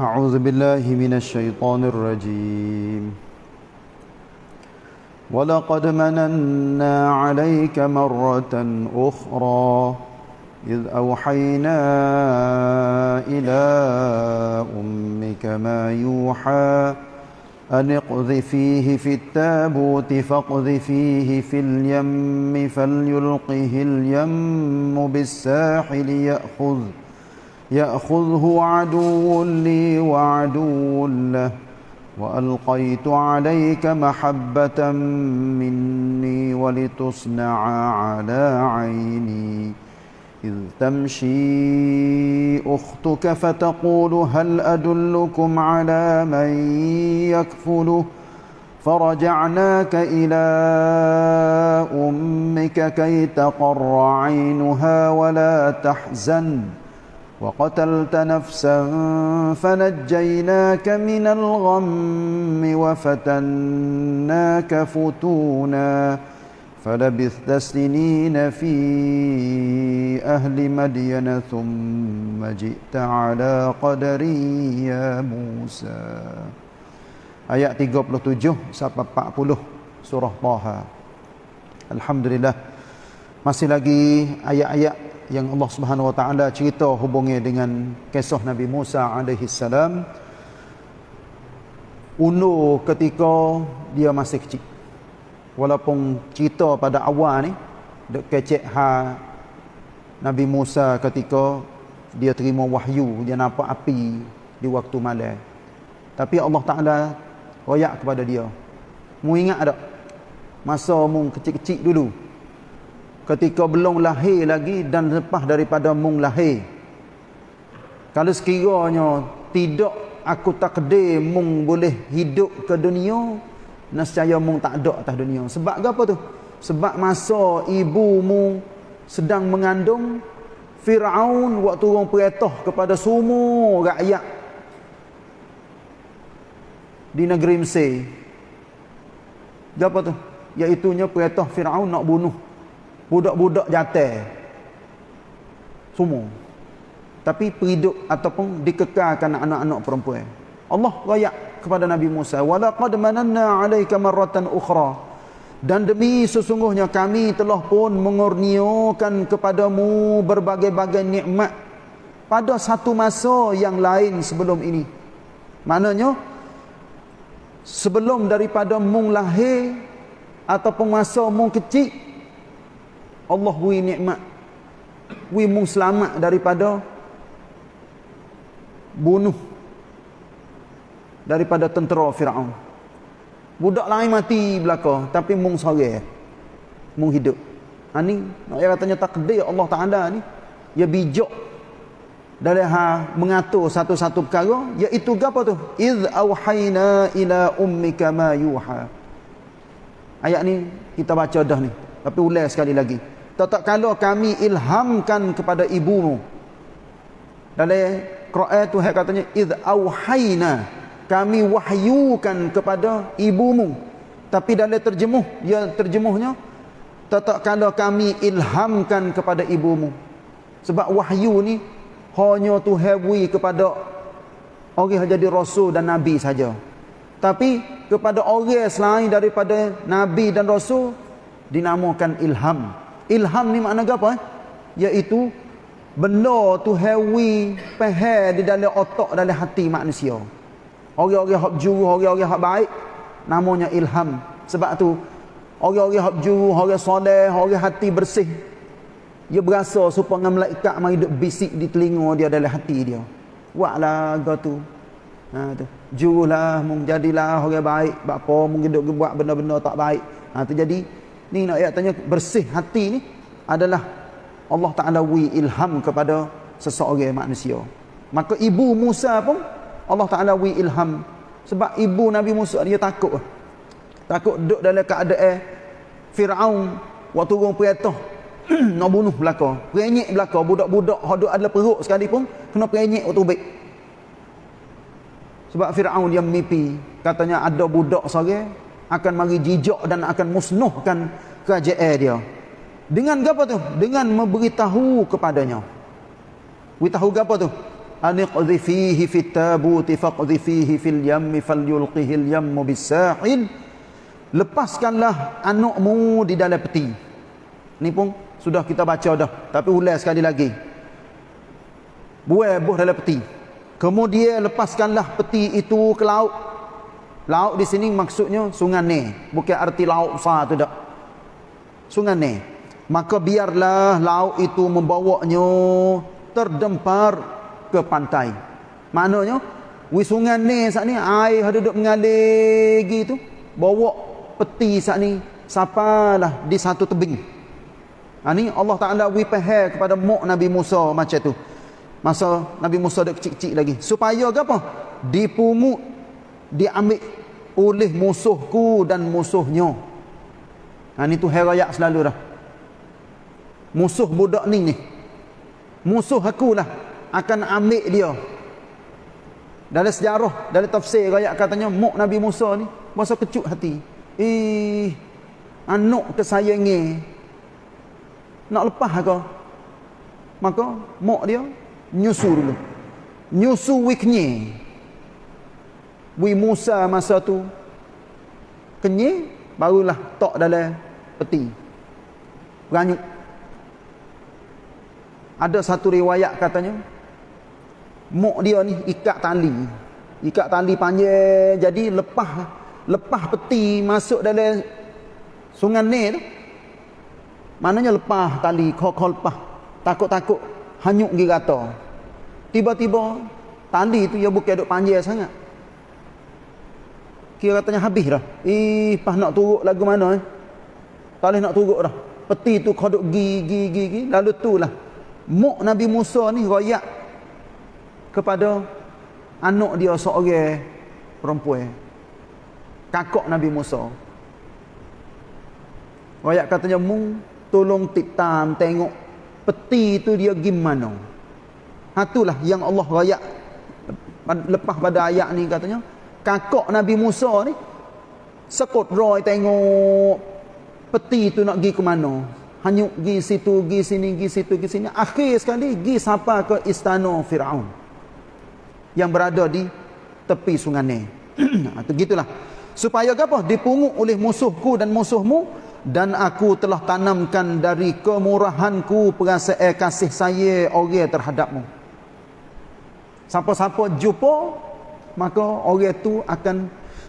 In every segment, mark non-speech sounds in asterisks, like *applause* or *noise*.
أعوذ بالله من الشيطان الرجيم. ولقد مننا عليك مرة أخرى إذ أوحينا إلى أمك ما يوحى أن اقذفيه في التابوت فاقذفيه في اليم فليلقه اليم بالساحل يأخذ يأخذه عدو لي وعدو له وألقيت عليك محبة مني ولتصنع على عيني. إذ تمشي أختك فتقول هل أدلكم على من يكفله؟ فرجعناك إلى أمك كي تقر عينها ولا تحزن. وقتلت نفسا فنجيناك من الغم وفتناك فتونا فلبثت سنين في أهل مدين ثم جئت على قدر يا موسى Ayat 37 sampai 40 surah Taha. Alhamdulillah. Masih lagi ayat-ayat yang Allah Subhanahu wa taala cerita hubungnya dengan kisah Nabi Musa alaihi salam. Unur ketika dia masih kecil. Walaupun cerita pada awal ni dek kecek ha Nabi Musa ketika dia terima wahyu dia nampak api di waktu malam. Tapi Allah Taala royak kepada dia mu ingat tak masa mung kecil-kecil dulu ketika belum lahir lagi dan lepas daripada mung lahir kalau sekiranya tidak aku takdir mung boleh hidup ke dunia nescaya mung tak ada atas dunia. Sebab apa tu? Sebab masa ibumu sedang mengandung Firaun waktu orang perintah kepada semua rakyat di negeri Mesir. Apa tu? Iaitunya perintah Firaun nak bunuh budak-budak jantan. Semua. Tapi perhidup ataupun dikekalkan anak-anak perempuan. Allah rakyat kepada Nabi Musa walaqad mananna 'alaika marratan ukhra dan demi sesungguhnya kami telah pun mengurniakan kepadamu berbagai-bagai nikmat pada satu masa yang lain sebelum ini maknanya sebelum daripada mung lahir ataupun masa mung kecil Allah beri nikmat beri mung selamat daripada bunuh daripada tentera Firaun. Budak lain mati belaka tapi mung sore. Mung hidup. Ha ni nak katanya takdir Allah Taala ni ya bijak dari ha mengatur satu-satu perkara iaitu apa tu? Iz auhayna ila ummika ma yuha. Ayat ni kita baca dah ni. Tapi ulang sekali lagi. Tak kalau kami ilhamkan kepada ibumu. Dalam Quran tu katanya iz auhayna kami wahyukan kepada ibumu. Tapi dalam terjemuh dia terjemuhnya tak kala kami ilhamkan kepada ibumu. Sebab wahyu ni hanya tu hewi kepada orang yang jadi rasul dan nabi saja. Tapi kepada orang selain daripada nabi dan rasul dinamakan ilham ilham ni makna apa eh? iaitu benda tu hewi pehel di dalam otak dalam hati manusia Orang-orang hak juru, orang-orang hak baik namanya ilham. Sebab tu orang-orang hak juru, orang soleh, orang hati bersih dia berasa supaya malaikat mai duk bisik di telinga dia dalam hati dia. Buatlah tu. Ha tu. Jurulah mung jadilah orang baik, apa mung duk buat benda-benda tak baik. Ha tu jadi ni nak ayat tanya bersih hati ni adalah Allah Taala wi ilham kepada seseorang manusia. Maka ibu Musa pun Allah Ta'ala wi ilham. Sebab ibu Nabi Musa dia takut. Takut duduk dalam keadaan Fir'aun waktu orang perintah *clears throat* nak bunuh belaka. Perenyek belaka budak-budak yang duduk adalah perut sekali pun kena perenyek waktu baik sebab Fir'aun dia mimpi. Katanya ada budak sore akan mari jijak dan akan musnuhkan kerajaan dia. Dengan apa tu? dengan memberitahu kepadanya. Beritahu apa tu? aniqdhi fihi fit tabuti faqdhi fihi fil yammi falyulqihi al yammu bisahil lepaskanlah anakmu di dalam peti. Ni pun sudah kita baca dah tapi ulang sekali lagi. Buai buh dalam peti. Kemudian lepaskanlah peti itu ke laut laut di sini maksudnya sungai ni bukan arti laut besar tu dak sungai ni maka biarlah laut itu membawanya terdempar ke pantai. Maknanya wi sungai ni saat ni air ada duduk mengalir gitu. Bawa peti saat ni sapalah di satu tebing. Ha, ni Allah Ta'ala wipahir kepada muk Nabi Musa macam tu. Masa Nabi Musa ada kecil-kecil lagi. Supaya apa? Dipungut diambil oleh musuhku dan musuhnya ha, ni tu herayak selalu dah musuh budak ni ni musuh aku lah akan ambil dia dalam sejarah dalam tafsir rakyat katanya muk Nabi Musa ni masa kecut hati Eh, anak kesayangi nak lepas ke? Maka mak dia nyusu dulu. Nyusu wiknya. Wi Musa masa tu kenye barulah tok dalam peti. Beranyuk. Ada satu riwayat katanya mak dia ni ikat tali. Ikat tali panjang jadi lepas lepas peti masuk dalam sungai ni tu maknanya lepas tali kok lepas takut-takut hanyut pergi rata tiba-tiba tali tu ya bukan duk panjang sangat kira katanya habis dah. Ih pas nak turut lagu mana eh? Tak nak turut dah. Peti tu kau duk gi gi gi gi. Lalu tu lah. Muk Nabi Musa ni royak kepada anak dia seorang perempuan. Kakak Nabi Musa. Ayat katanya mung tolong titam tengok peti itu dia gimana. Itulah yang Allah rayak lepas pada ayat ni katanya kakak Nabi Musa ni sekut roy tengok peti itu nak pergi ke mana. Hanyut pergi situ, pergi sini, pergi situ, pergi sini. Akhir sekali pergi sampai ke istana Firaun yang berada di tepi sungai ni. Itu *clears throat* gitulah supaya apa dipungut oleh musuhku dan musuhmu dan aku telah tanamkan dari kemurahanku perasaan kasih saya orang terhadapmu siapa-siapa jumpa maka orang itu akan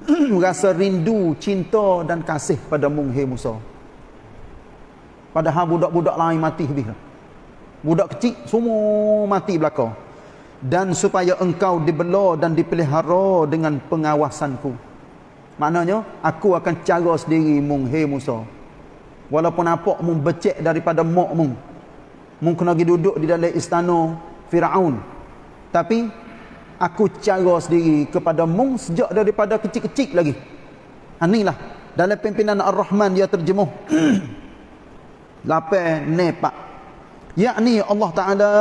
*clears throat* merasa rindu cinta dan kasih pada munghi Musa padahal budak-budak lain mati habis budak kecil semua mati belakang dan supaya engkau dibela dan dipelihara dengan pengawasanku Maknanya aku akan cara sendiri mung hey Musa. Walaupun apa mung becek daripada mak mung. Mung kena duduk di dalam istana Firaun. Tapi aku cara sendiri kepada mung sejak daripada kecil-kecil lagi. Inilah dalam pimpinan Ar-Rahman dia terjemuh. *clears throat* Lapai nepak. Yakni Allah Taala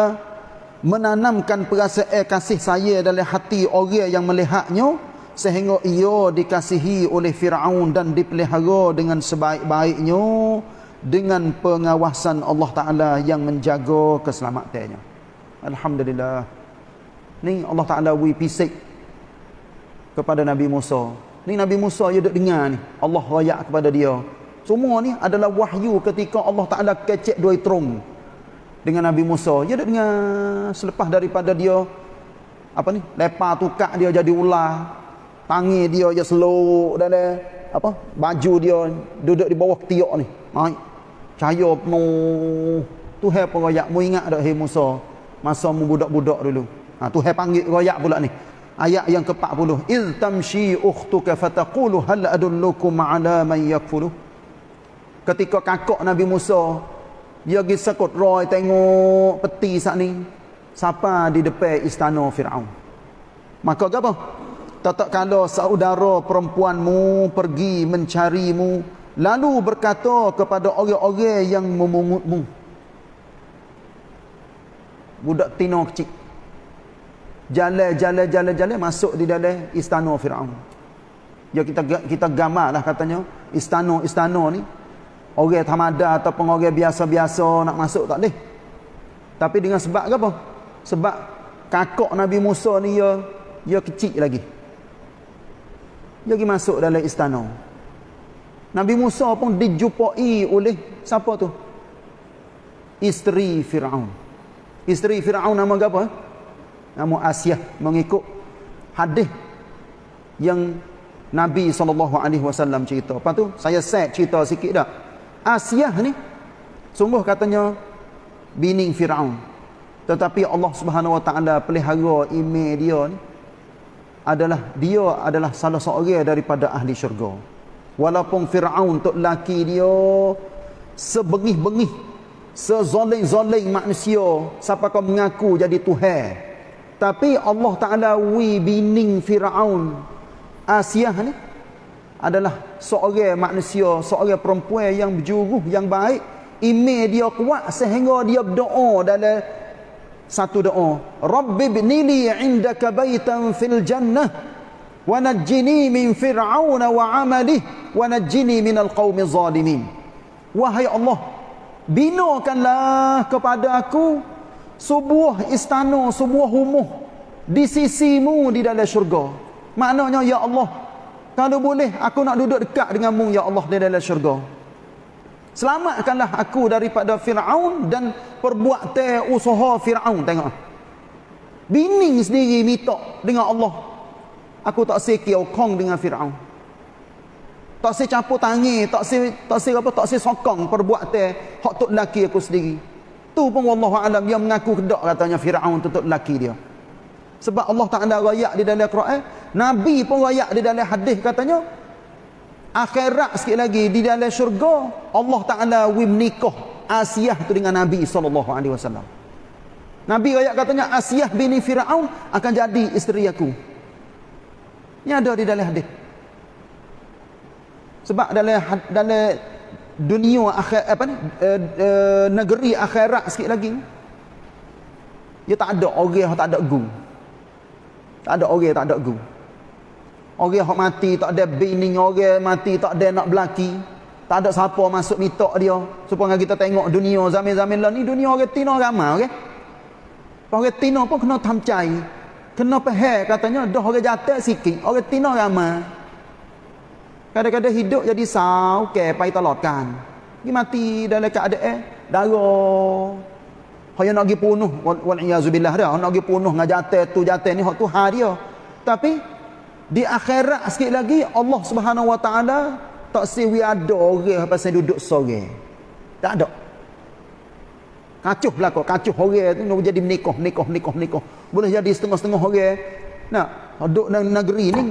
menanamkan perasaan kasih saya dalam hati orang yang melihatnya sehingga ia dikasihi oleh Firaun dan dipelihara dengan sebaik-baiknya dengan pengawasan Allah Taala yang menjaga keselamatannya. Alhamdulillah. Ni Allah Taala wi pisik kepada Nabi Musa. Ni Nabi Musa dia duk dengar ni. Allah rayak kepada dia. Semua ni adalah wahyu ketika Allah Taala kecek dua terung dengan Nabi Musa. Dia duk dengar selepas daripada dia apa ni? Lepas tukak dia jadi ular, tangi dia je slow dalam apa baju dia duduk di bawah tiak ni naik cahaya penuh Tuhan pun royak mu ingat tak hey Musa masa mu budak-budak dulu ha Tuhan panggil royak pula ni. Ayat yang ke-40. Iz tamshi ukhtuka fataqulu hal adullukum ala man yakfuru ketika kakak Nabi Musa dia pergi sekut roy tengok peti sat ni siapa di depan istana Firaun. Maka apa? Tak kala saudara perempuanmu pergi mencarimu lalu berkata kepada orang-orang yang memungutmu budak tino kecil jalan jalan jalan jalan masuk di dalam istana Firaun. Ya kita kita gamarlah katanya. Istana istana ni. Orang tamada ataupun orang biasa-biasa nak masuk tak boleh. Tapi dengan sebab apa? Sebab kakak Nabi Musa ni dia dia kecil lagi. Dia pergi masuk dalam istana. Nabi Musa pun dijumpai oleh siapa tu? Isteri Firaun. Isteri Firaun nama apa nama Asia mengikut hadis yang Nabi SAW cerita. Apa tu saya set cerita sikit dah. Asia ni sungguh katanya bini Firaun. Tetapi Allah Subhanahu Wa Taala pelihara email dia ni adalah dia adalah salah seorang daripada ahli syurga. Walaupun Firaun tok laki dia sebengih-bengih sezoling-zoling manusia siapa kau mengaku jadi tuhan tapi Allah Taala wi bining Firaun Asia ni adalah seorang manusia seorang perempuan yang berjuruh yang baik. Iman dia kuat sehingga dia berdoa dalam satu doa. Rabbi ibnili indaka baitan fil jannah wa najjini min fir'auna wa 'amalihi wa najjini minal qaumi zalimin. Wahai Allah binakanlah kepada aku sebuah istana sebuah rumah di sisimu di dalam syurga maknanya ya Allah kalau boleh aku nak duduk dekat denganmu ya Allah di dalam syurga Selamatkanlah aku daripada Fir'aun dan perbuatan usaha Fir'aun. Tengok. Bini sendiri minta dengan Allah. Aku tak sekir kong dengan Fir'aun. Tak se campur tangi, tak se tak se apa, tak se sokong perbuatan hak tok laki aku sendiri. Tu pun wallahu alam dia mengaku kedak katanya Firaun tu tok laki dia. Sebab Allah Taala royak di dalam Quran, Nabi pun royak di dalam hadis katanya, akhirat sikit lagi di dalam syurga Allah Taala wi menikah Asiyah tu dengan Nabi sallallahu alaihi wasallam. Nabi ayat katanya Asiyah bini Firaun akan jadi isteri aku. Ini ada di dalam hadis. Sebab dalam dalam dunia akhir apa ni uh, uh, negeri akhirat sikit lagi dia tak ada orang tak ada gu. Tak ada orang tak ada gu. Orang yang mati tak ada bini orang mati tak ada nak belaki. Tak ada siapa masuk mitok dia. Supaya kita tengok dunia zaman-zaman lah ni dunia orang Tino ramai okey. Orang Tino pun kena tamcai. Kena pahal katanya dah orang jatuh sikit. Orang Tino ramai. Kadang-kadang hidup jadi sau ke pai talotkan. Dia mati dalam keadaan eh, darah Hanya nak pergi wal iazubillah dah nak pergi punuh ngajate tu jatuh ni tu ha dia. Tapi di akhirat sikit lagi Allah Subhanahu Wa Taala tak siwi ada orang pasal duduk sore. Tak ada. Kacuh belaka, kacuh orang tu jadi menikah, menikah, menikah, menikah. Boleh jadi setengah-setengah orang. Nak duduk dalam negeri ni.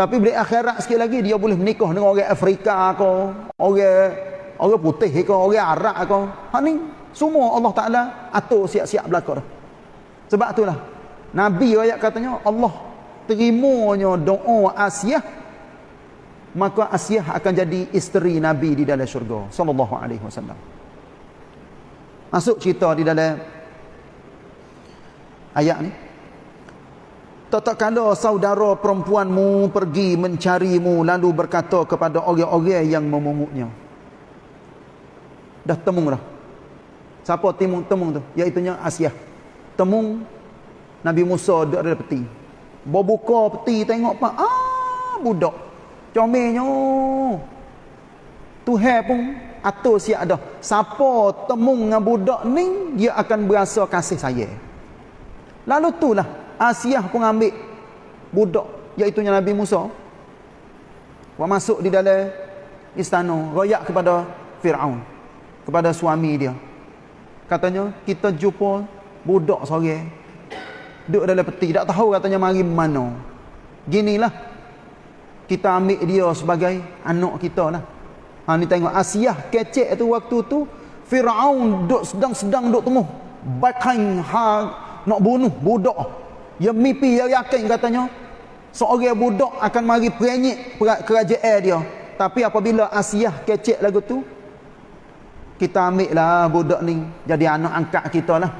Tapi bila akhirat sikit lagi dia boleh menikah dengan orang Afrika ke, orang orang putih ke, orang Arab ke. Ha ni semua Allah Taala atur siap-siap belaka dah. Sebab itulah Nabi ayat katanya Allah terimanya doa Asiyah maka Asiyah akan jadi isteri Nabi di dalam syurga sallallahu alaihi wasallam masuk cerita di dalam ayat ni Tatkala saudara perempuanmu pergi mencarimu lalu berkata kepada orang-orang yang memungutnya. Dah temung dah. Siapa temung temung tu? Iaitu Asia. Temung Nabi Musa duduk ada peti. Bawa buka peti tengok pak. Ah, budak. Comelnya. Tuhan pun atur siap dah. Siapa temung dengan budak ni, dia akan berasa kasih saya. Lalu itulah Asiah pun ambil budak iaitu Nabi Musa. Wa masuk di dalam istana, royak kepada Firaun, kepada suami dia. Katanya, kita jumpa budak seorang duduk dalam peti tak tahu katanya mari mana ginilah kita ambil dia sebagai anak kita lah ha, ni tengok Asia kecek tu waktu tu Fir'aun duduk sedang-sedang duduk tengah bakan ha, nak bunuh budak yang mimpi yang yakin katanya seorang budak akan mari perenyik kerajaan dia tapi apabila Asia kecek lagu tu kita ambil lah budak ni jadi anak angkat kita lah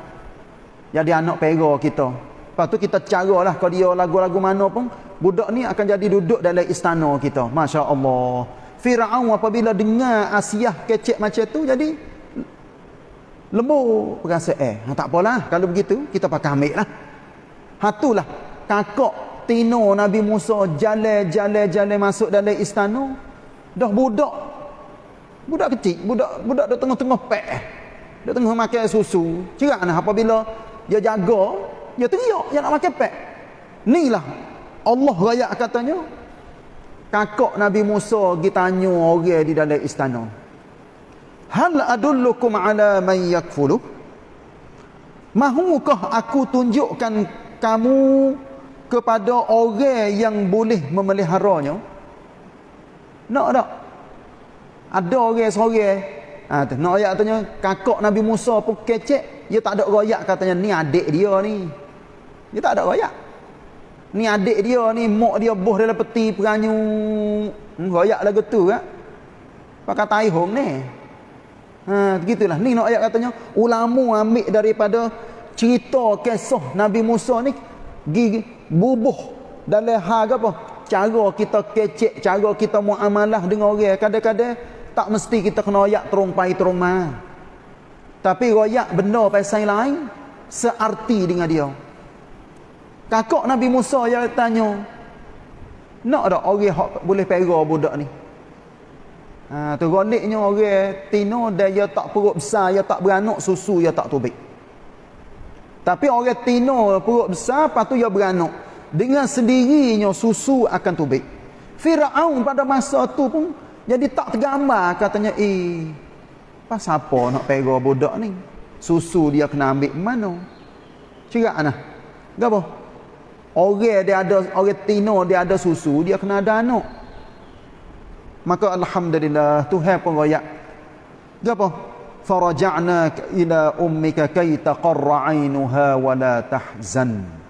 jadi anak pera kita Lepas tu kita caralah kalau dia lagu-lagu mana pun budak ni akan jadi duduk dalam istana kita. Masya-Allah. Firaun apabila dengar Asiyah kecek macam tu jadi lembut perasaan. Eh, tak apalah kalau begitu kita pakai ambil lah. Hatulah kakak tino Nabi Musa jalan-jalan-jalan masuk dalam istana. Dah budak. Budak kecil. Budak budak dah tengah-tengah pek. Dia tengah makan susu. Cerak nah apabila dia jaga dia teriak dia nak makan pek. Ni lah. Allah raya katanya kakak Nabi Musa pergi tanya orang di dalam istana. Hal adullukum ala man yakfulu mahukah aku tunjukkan kamu kepada orang yang boleh memeliharanya? Nak tak? Ada orang seorang ha, tu, nak ayat katanya kakak Nabi Musa pun kecek. Dia tak ada royak katanya ni adik dia ni. Dia tak ada royak. Ni adik dia ni mak dia boh dalam peti peranyu. Hmm, royak lagu tu kan pakai taihong ni. Ha, begitulah. Ni nak ayat katanya ulama ambil daripada cerita kisah Nabi Musa ni gigi bubuh dalam hal apa cara kita kecek cara kita muamalah dengan orang kadang-kadang tak mesti kita kena royak terung pai terung ma. Tapi royak benda pasal lain searti dengan dia. Kakak Nabi Musa yang tanya, nak tak orang hak boleh pera budak ni? Ha, tu goliknya orang tino dia tak perut besar, dia tak beranak susu, dia tak tubik. Tapi orang tino perut besar, lepas tu dia beranak. Dengan sendirinya susu akan tubik. Fir'aun pada masa tu pun jadi tak tergambar katanya eh pasal apa nak pera budak ni? Susu dia kena ambil mana? Cerak nah gapo orang dia ada orang tino dia ada susu dia kena ada anak. Maka alhamdulillah Tuhan pun royak. Gapo faraja'na ila ummika kay taqarra 'ainuha wa la tahzan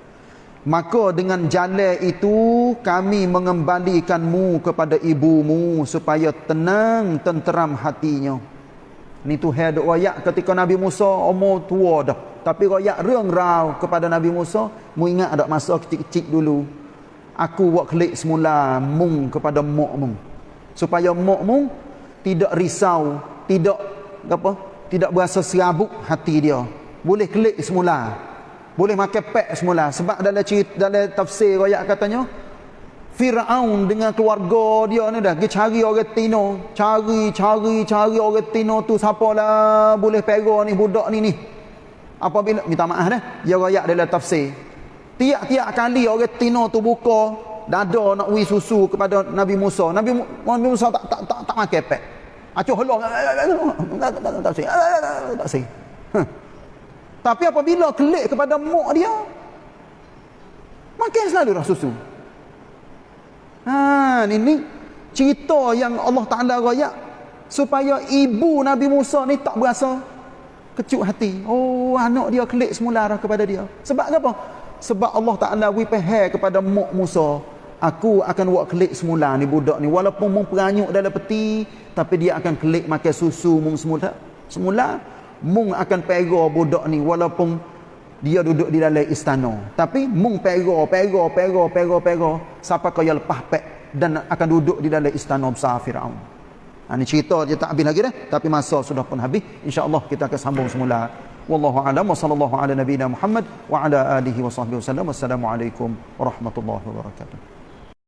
Maka dengan jalan itu kami mengembalikanmu kepada ibumu supaya tenang tenteram hatinya. Ni tu had royak ketika Nabi Musa umur tua dah. Tapi royak reung rau kepada Nabi Musa, mu ingat ada masa kecil-kecil dulu. Aku buat klik semula mung kepada mung. Supaya mung tidak risau, tidak apa? Tidak berasa serabut hati dia. Boleh klik semula. Boleh makan pek semula. Sebab dalam cerita dalam tafsir ayat katanya Firaun dengan keluarga dia ni dah pergi cari orang Tino. Cari cari cari orang Tino tu siapalah boleh pera ni budak ni ni. Apabila minta maaf dah dia ayat dalam tafsir. Tiap-tiap kali orang Tino tu buka dada nak wi susu kepada Nabi Musa. Nabi, Nabi Musa tak tak tak, tak makan pek acuh helong tak tak tak tak tak tak tapi apabila kelik kepada mak dia, makin selalu dah susu. Ha, ini, cerita yang Allah Ta'ala raya supaya ibu Nabi Musa ni tak berasa kecut hati. Oh, anak dia kelik semula dah kepada dia. Sebab apa? Sebab Allah Ta'ala wipahai kepada mak Musa. Aku akan buat kelik semula ni budak ni. Walaupun mung peranyuk dalam peti, tapi dia akan kelik makan susu mung semula. Semula, mung akan pera budak ni walaupun dia duduk di dalam istana. Tapi mung pera pera pera pera pera sampai kaya lepas pek dan akan duduk di dalam istana besar Firaun. Ha, ini cerita dia tak habis lagi dah tapi masa sudah pun habis. Insyaallah kita akan sambung semula. Wallahu a'lam wa sallallahu ala nabiyyina muhammad wa ala alihi wa sahbihi wasallam wassalamu alaikum warahmatullahi wabarakatuh